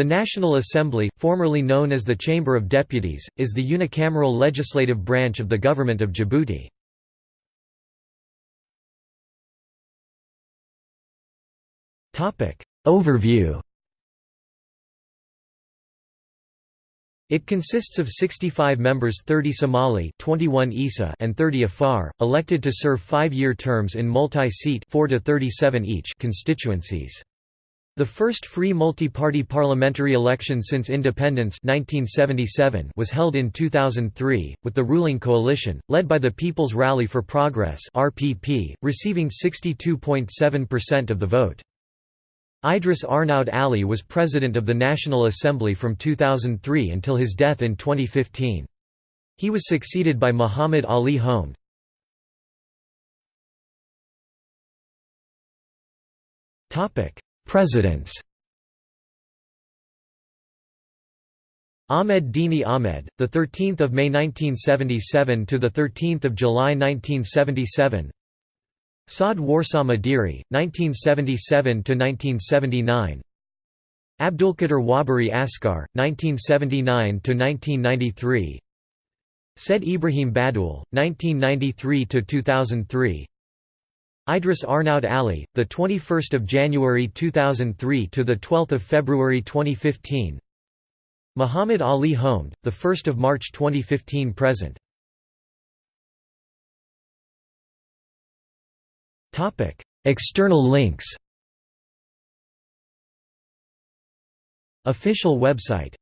The National Assembly, formerly known as the Chamber of Deputies, is the unicameral legislative branch of the Government of Djibouti. Overview It consists of 65 members 30 Somali 21 Isa and 30 Afar, elected to serve five-year terms in multi-seat constituencies. The first free multi-party parliamentary election since independence 1977 was held in 2003, with the ruling coalition, led by the People's Rally for Progress RPP, receiving 62.7% of the vote. Idris Arnaoud Ali was president of the National Assembly from 2003 until his death in 2015. He was succeeded by Muhammad Ali Houmed. Topic Presidents Ahmed Dini Ahmed, the 13th of May 1977 to the 13th of July 1977. Saad Warsa Madiri, 1977 to 1979. Abdulkader Waberi Askar, 1979 to 1993. Said Ibrahim Badoul, 1993 to 2003. Idris Arnaoud Ali, the 21st of January 2003 to the 12th of February 2015. Muhammad Ali Houmed, the 1st of March 2015 present. Topic: External links. Official website